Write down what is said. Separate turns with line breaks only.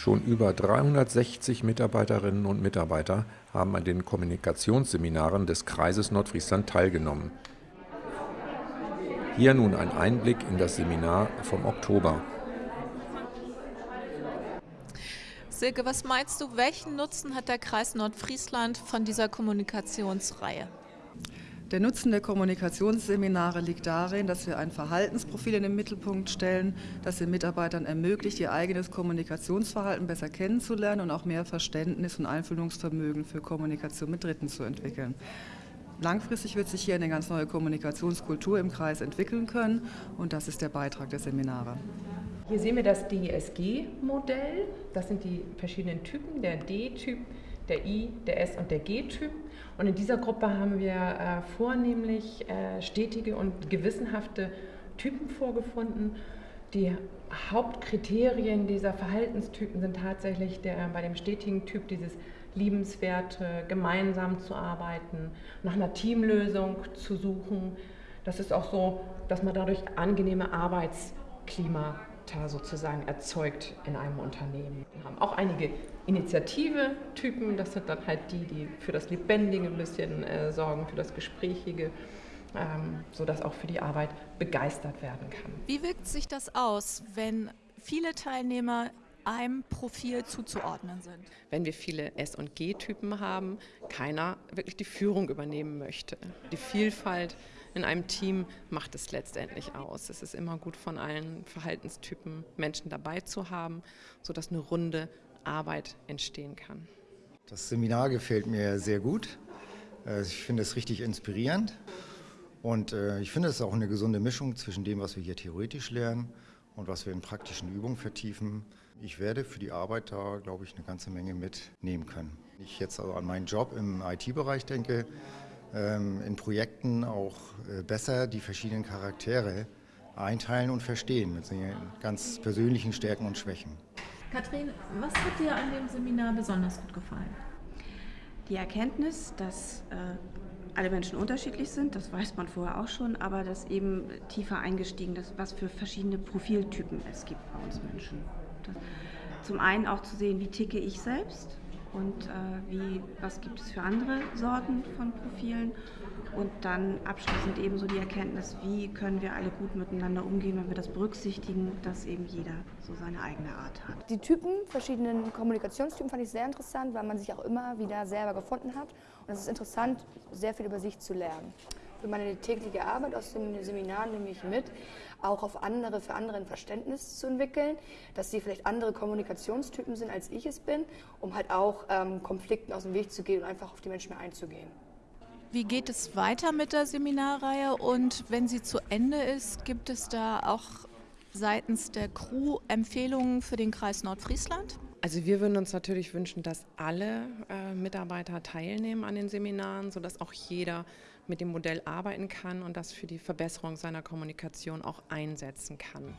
Schon über 360 Mitarbeiterinnen und Mitarbeiter haben an den Kommunikationsseminaren des Kreises Nordfriesland teilgenommen. Hier nun ein Einblick in das Seminar vom Oktober.
Silke, was meinst du, welchen Nutzen hat der Kreis Nordfriesland von dieser Kommunikationsreihe?
Der Nutzen der Kommunikationsseminare liegt darin, dass wir ein Verhaltensprofil in den Mittelpunkt stellen, das den Mitarbeitern ermöglicht, ihr eigenes Kommunikationsverhalten besser kennenzulernen und auch mehr Verständnis und Einfühlungsvermögen für Kommunikation mit Dritten zu entwickeln. Langfristig wird sich hier eine ganz neue Kommunikationskultur im Kreis entwickeln können und das ist der Beitrag der Seminare.
Hier sehen wir das DSG-Modell. Das sind die verschiedenen Typen, der D-Typ, der I, der S und der G-Typ. Und in dieser Gruppe haben wir äh, vornehmlich äh, stetige und gewissenhafte Typen vorgefunden. Die Hauptkriterien dieser Verhaltenstypen sind tatsächlich der, bei dem stetigen Typ dieses liebenswerte, gemeinsam zu arbeiten, nach einer Teamlösung zu suchen. Das ist auch so, dass man dadurch angenehme Arbeitsklima sozusagen erzeugt in einem Unternehmen. Wir haben auch einige Initiative-Typen, das sind dann halt die, die für das Lebendige ein bisschen äh, sorgen, für das Gesprächige, ähm, sodass auch für die Arbeit begeistert werden kann.
Wie wirkt sich das aus, wenn viele Teilnehmer einem Profil zuzuordnen sind.
Wenn wir viele S- und G-Typen haben, keiner wirklich die Führung übernehmen möchte. Die Vielfalt in einem Team macht es letztendlich aus. Es ist immer gut, von allen Verhaltenstypen Menschen dabei zu haben, sodass eine runde Arbeit entstehen kann.
Das Seminar gefällt mir sehr gut. Äh, ich finde es richtig inspirierend. Und äh, ich finde es auch eine gesunde Mischung zwischen dem, was wir hier theoretisch lernen und was wir in praktischen Übungen vertiefen. Ich werde für die Arbeit da, glaube ich, eine ganze Menge mitnehmen können. Wenn ich jetzt also an meinen Job im IT-Bereich denke, ähm, in Projekten auch äh, besser die verschiedenen Charaktere einteilen und verstehen mit seinen ganz persönlichen Stärken und Schwächen.
Kathrin, was hat dir an dem Seminar besonders gut gefallen?
Die Erkenntnis, dass äh, alle Menschen unterschiedlich sind, das weiß man vorher auch schon, aber dass eben tiefer eingestiegen ist, was für verschiedene Profiltypen es gibt bei uns Menschen. Das, zum einen auch zu sehen, wie ticke ich selbst und äh, wie, was gibt es für andere Sorten von Profilen? Und dann abschließend ebenso die Erkenntnis, wie können wir alle gut miteinander umgehen, wenn wir das berücksichtigen, dass eben jeder so seine eigene Art hat.
Die Typen, verschiedenen Kommunikationstypen fand ich sehr interessant, weil man sich auch immer wieder selber gefunden hat. Und es ist interessant, sehr viel über sich zu lernen meine tägliche Arbeit aus dem Seminar nehme ich mit, auch auf andere, für andere ein Verständnis zu entwickeln, dass sie vielleicht andere Kommunikationstypen sind, als ich es bin, um halt auch ähm, Konflikten aus dem Weg zu gehen und einfach auf die Menschen mehr einzugehen.
Wie geht es weiter mit der Seminarreihe und wenn sie zu Ende ist, gibt es da auch seitens der Crew Empfehlungen für den Kreis Nordfriesland?
Also wir würden uns natürlich wünschen, dass alle äh, Mitarbeiter teilnehmen an den Seminaren, sodass auch jeder mit dem Modell arbeiten kann und das für die Verbesserung seiner Kommunikation auch einsetzen kann.